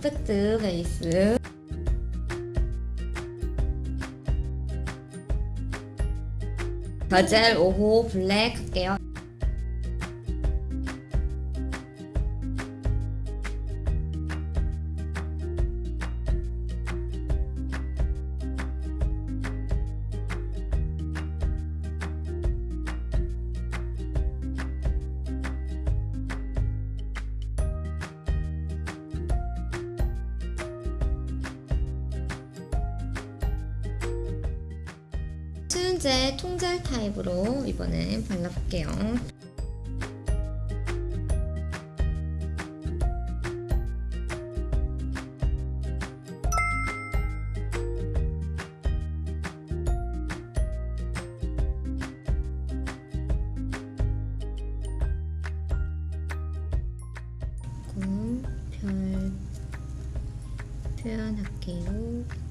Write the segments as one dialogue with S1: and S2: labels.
S1: 팩트 베이스 바젤 5호 블랙 할게요. 수은제 통젤 타입으로 이번엔 발라볼게요. 별 표현할게요.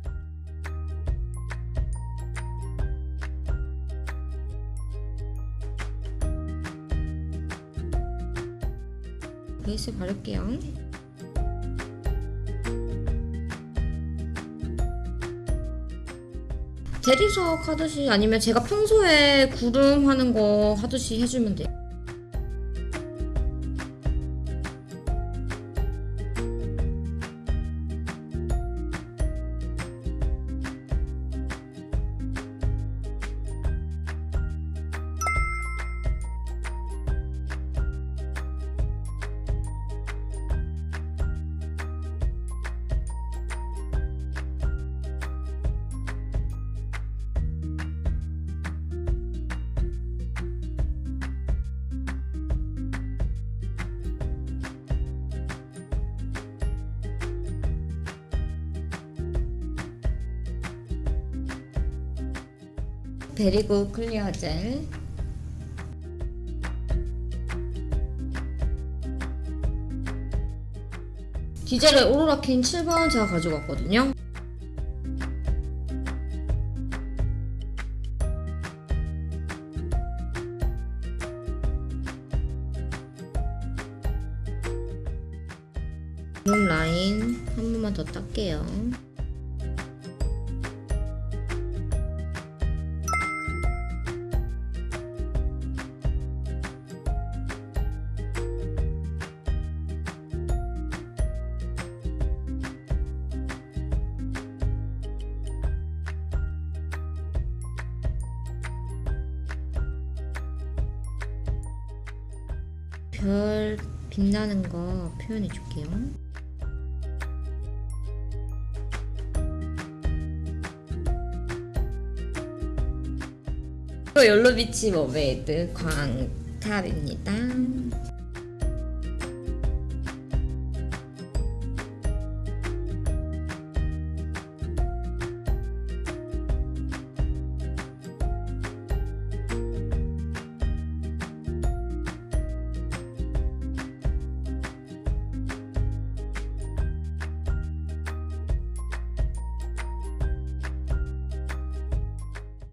S1: 베이스 바를게요. 대리석 하듯이 아니면 제가 평소에 구름 하는 거 하듯이 해주면 돼요. 베리고 클리어 젤. 디젤의 오로라킨 7번 제가 가지고 왔거든요. 룸 라인 한 번만 더 닦게요 별 빛나는 거 표현해 줄게요. 옐로비치 머메이드 광탑입니다.